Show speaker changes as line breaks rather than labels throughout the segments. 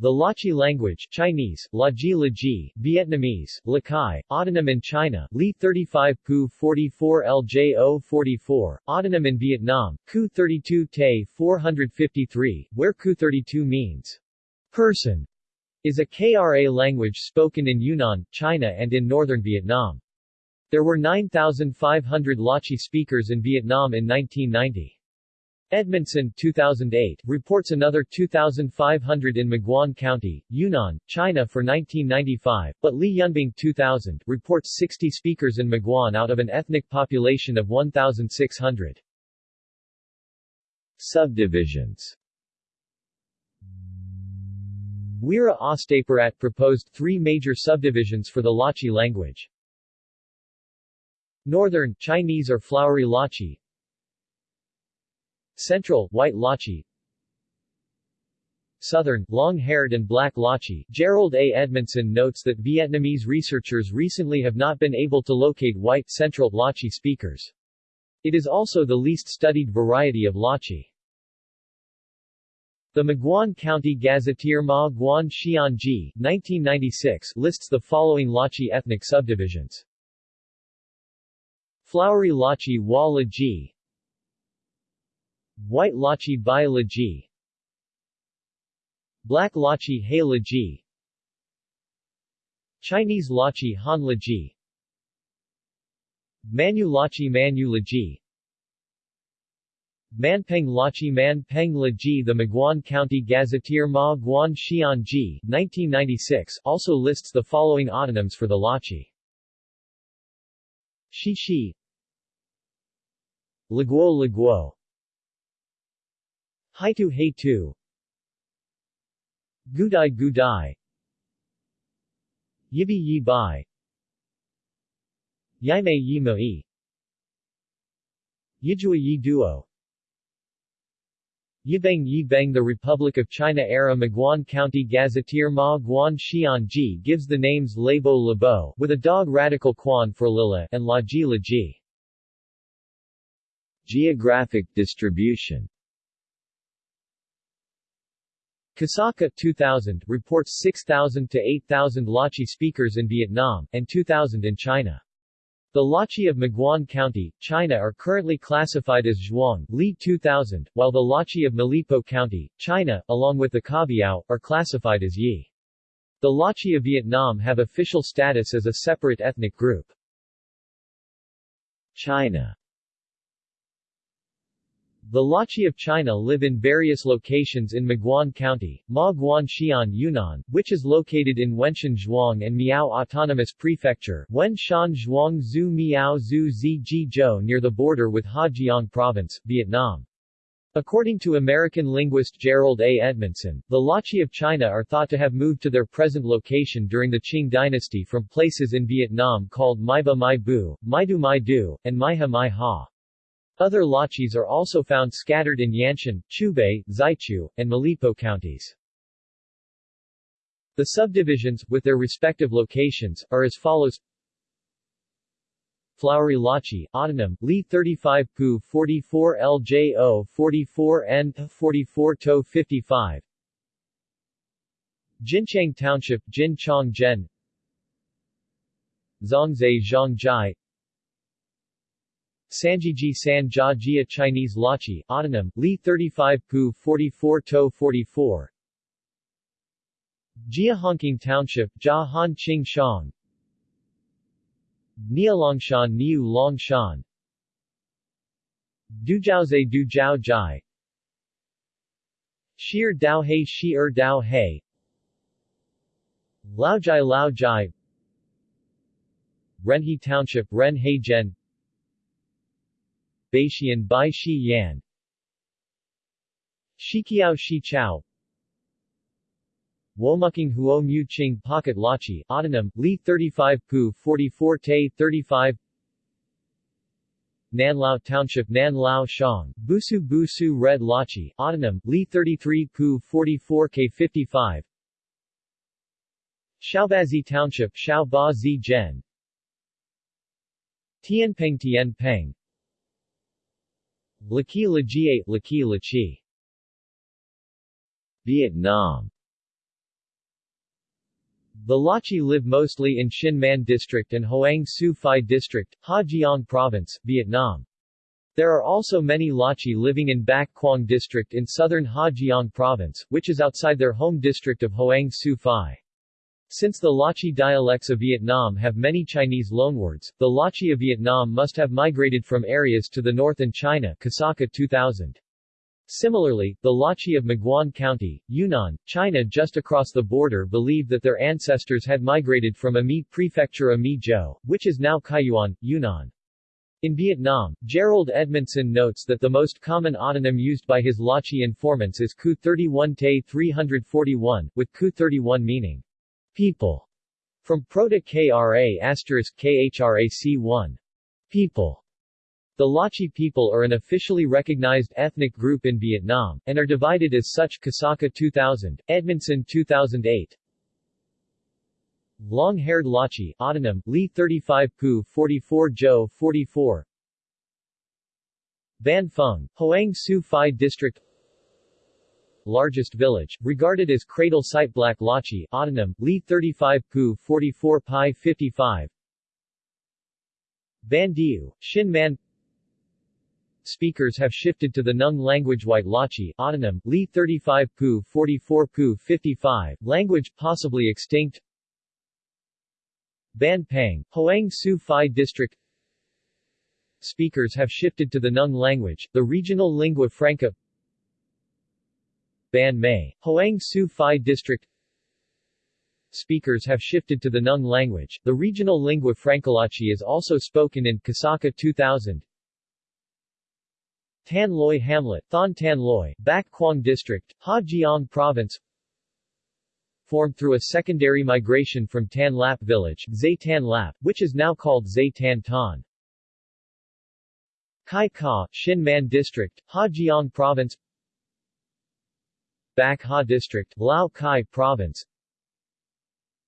The Lachi language Chinese, Laji Laji, Vietnamese, Lakai, autonym in China, Li 35 Pu 44 LJO 44, autonym in Vietnam, Ku 32 Te 453, where Ku 32 means person, is a KRA language spoken in Yunnan, China and in northern Vietnam. There were 9,500 Lachi speakers in Vietnam in 1990. Edmondson 2008 reports another 2,500 in Maguan County, Yunnan, China for 1995, but Li Yunbing 2000 reports 60 speakers in Maguan out of an ethnic population of 1,600. Subdivisions Weera Ostapirat proposed three major subdivisions for the Lachi language. Northern, Chinese or flowery Lachi Central, white Lachi Southern, long-haired and black Lachi. Jerold A. Edmondson notes that Vietnamese researchers recently have not been able to locate white Central Lachi speakers. It is also the least studied variety of Lachi. The Maguan County Gazetteer Ma Guan Xianji 1996 lists the following Lachi ethnic subdivisions. Flowery Lachi Wa Laji White Lachi Bai Laji Black Lachi Hai Laji Chinese Lachi Han Laji Manu Lachi Manu Laji Manpeng Lachi Manpeng Laji The Maguan County Gazetteer Ma Guan Xian Ji 1996 also lists the following autonyms for the Lachi. Shi Laguo Laguo Haitu Haitu Gudai Gudai. Yibi Yi Bai Yaime Yi Moi Yijua Yi Duo Yibeng Yibeng The Republic of China era Maguan County Gazetteer Ma Guan Xian Ji gives the names Labo Labo with a dog radical Quan for Lila and Laji Laji. Geographic distribution Kosaka 2000 reports 6,000 to 8,000 Lachi speakers in Vietnam, and 2,000 in China. The Lachi of Maguan County, China are currently classified as Zhuang Li 2000, while the Lachi of Malipo County, China, along with the Kabiao, are classified as Yi. The Lachi of Vietnam have official status as a separate ethnic group. China the Lachi of China live in various locations in Maguan County, Ma Guan Xian Yunnan, which is located in Wenshan Zhuang and Miao Autonomous Prefecture, Wen Shan Zhuang Zhu Miao Zhu Zi Zhou near the border with Hà Province, Vietnam. According to American linguist Jerold A. Edmondson, the Lachi of China are thought to have moved to their present location during the Qing dynasty from places in Vietnam called Maiba Mai Bu, Maidu Mai Du, and Maiha Mai Ha. Other Lachis are also found scattered in Yanshan, Chubei, Zaichu, and Malipo counties. The subdivisions, with their respective locations, are as follows. Flowery Lachi, autonym, Li 35 Pu 44 LJO 44 N 44 To 55 Jinchang Township Jin Chong Gen Zhongzai Zhongjai Sanjiji San Jia Jia Chinese Lachi, autonym, Li 35 Pu 44 To 44 Jia Honking Township, Jia Han Qing Shang. Nialongshan Niu Longshan. Dujiaozai Du Jiao Jai. Shir Dao He Shi Er Dao He. Laojai Laojai. Renhe Township Ren He Gen Baishian Bai Shi Yan. Shikiao Shi Chao. Womuking Huo Mu Ching Pocket Lachi, autonym, Li 35 Pu 44 Te 35 Nanlao Township Nanlao Shang, Busu Busu Red Lachi, autonym, Li 33 Pu 44 K 55 Shaobazi Township Xiao Ba Zi Gen Tianpeng Tianpeng Laki Lajie, Laki Lachi Vietnam The Lachi live mostly in Xin District and Hoang Su Phi District, Ha Giang Province, Vietnam. There are also many Lachi living in Bac Quang District in southern Ha Giang Province, which is outside their home district of Hoang Su Phi. Since the Lachi dialects of Vietnam have many Chinese loanwords, the Lachi of Vietnam must have migrated from areas to the north in China Kosaka 2000. Similarly, the Lachi of Maguan County, Yunnan, China just across the border believe that their ancestors had migrated from Ami Prefecture Ami Zhou, which is now Kaiyuan, Yunnan. In Vietnam, Jerold Edmondson notes that the most common autonym used by his Lachi informants is Ku 31 Te 341, with Ku 31 meaning people, from Proto-Kra asterisk KHRAC1, people. The Lachi people are an officially recognized ethnic group in Vietnam, and are divided as such Kosaka 2000, Edmondson 2008. Long-haired Lachi, autonym, Li 35 Pu 44 Jo 44 Ban Phung, Hoang Su Phi District Largest village, regarded as cradle site Black Lachi, autonym, Li 35 Pu 44 Pi 55 Ban Diu, Xin Man. Speakers have shifted to the Nung language White Lachi, autonym, Li 35 Pu 44 Pu 55, language possibly extinct. Ban Pang, Hoang Su Phi District. Speakers have shifted to the Nung language, the regional lingua franca Ban Mei, Hoang Su Phi District. Speakers have shifted to the Nung language, the regional lingua franca Lachi is also spoken in Kosaka 2000 Tan Loi Hamlet, Thon Tan Loi, Bac Quang District, Ha Giang Province. Formed through a secondary migration from Tan Lap village, Zay Tan Lap, which is now called Zay Tan Ton. Kai Ka, Xin Man District, Ha Giang Province Bac Ha District, Lao Cai Province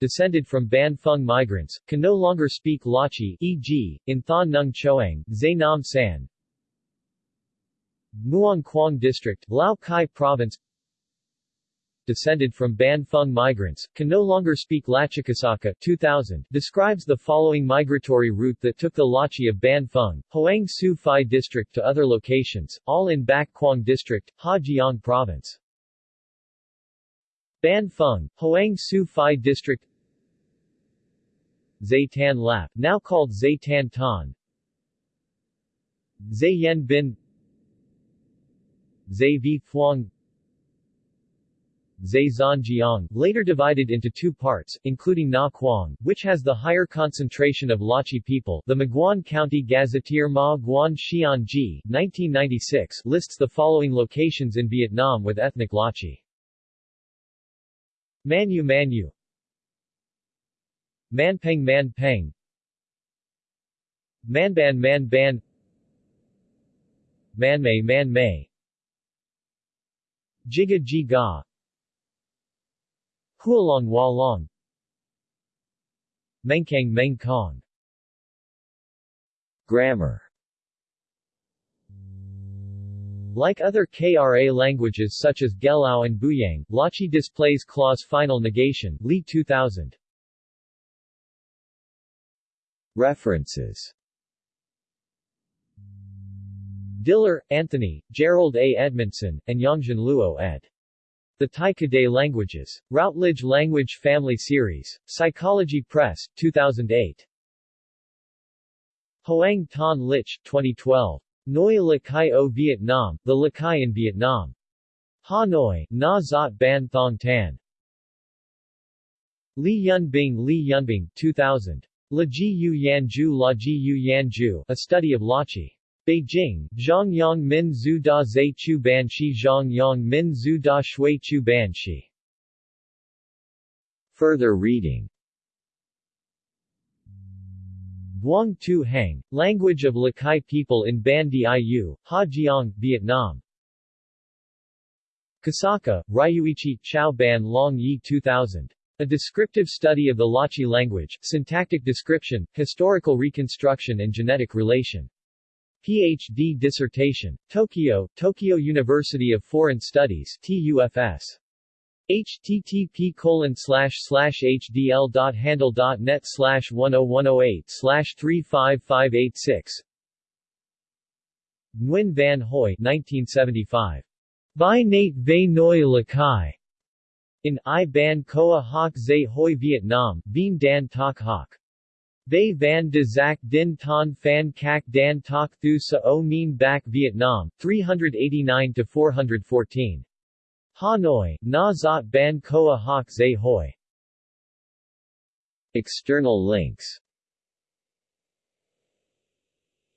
descended from Ban Phung migrants, can no longer speak Lachi e.g., in Thon Nung Choang, Zay Nam San, Muang Quang District, Lao Cai Province descended from Ban Phung migrants, can no longer speak Lachakasaka 2000, describes the following migratory route that took the Lachi of Ban Phung, Hoang Su Phi District to other locations, all in Bac Quang District, Ha Giang Province. Ban Phung, Hoang Su Phi District Zaytan Lap, now called Zaytan Tan Zayen Bin Zai Thuong Zai Zhanjiang, later divided into two parts, including Na Quang, which has the higher concentration of Lachi people. The Maguan County Gazetteer Ma Guan Xian Ji, 1996, lists the following locations in Vietnam with ethnic Lachi. Manu Manu. Manpeng Manpeng Manban Manban Manmei Manmei Jiga Jiga Hualong Hualong Mengkang Mengkong Grammar Like other KRA languages such as Gelao and Buyang, Lachi displays clause final negation Li 2000. References Diller, Anthony, Jerold A. Edmondson, and Yongzhen Luo ed. The Tai Kadai Languages. Routledge Language Family Series. Psychology Press, 2008. Hoang Tan Lich, 2012. Noi Lakai o Vietnam, The Lakai in Vietnam. Hanoi, Na Zot Ban Thong Tan. Li Yunbing Li Yunbing, 2000. La Ji Yu Yanju La Ji Yu Yanju, A Study of Lachi. Beijing, Zhongyang Min Zhu Da Zai Chu Banshi Zhongyang Min Zhu Da Shui Chu Banshi. Further reading Vuong Tu Hang, Language of Lakai People in Ban Diu, Ha Giang, Vietnam. Kosaka, Ryuichi, Chao Ban Long Yi 2000. A descriptive study of the Lachi language, syntactic description, historical reconstruction and genetic relation. Ph.D. dissertation. Tokyo, Tokyo University of Foreign Studies TUFS. Http colon hdl.handle.net slash 10108 slash 35586 Nguyen Van Hoi 1975. By Nate Ve Noi Lakai. In I Ban Koa Hoc Zay Hoi Vietnam, Bien Dan Tak Hoc. Ve Van de Zac Din Ton Phan Cac Dan Tak Thu Sa O Mien Bac Vietnam, 389-414. Hanoi, Na Zot Ban Koa Hoc Zay Hoi. External links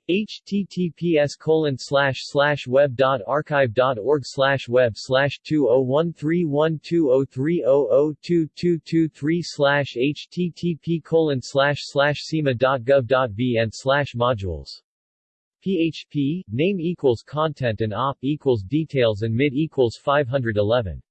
https colon slash slash web dot archive dot org slash web slash two oh one three one two oh three oh oh two two two three slash http colon slash slash sema dot gov dot vn slash modules PHP, name equals content and op equals details and mid equals 511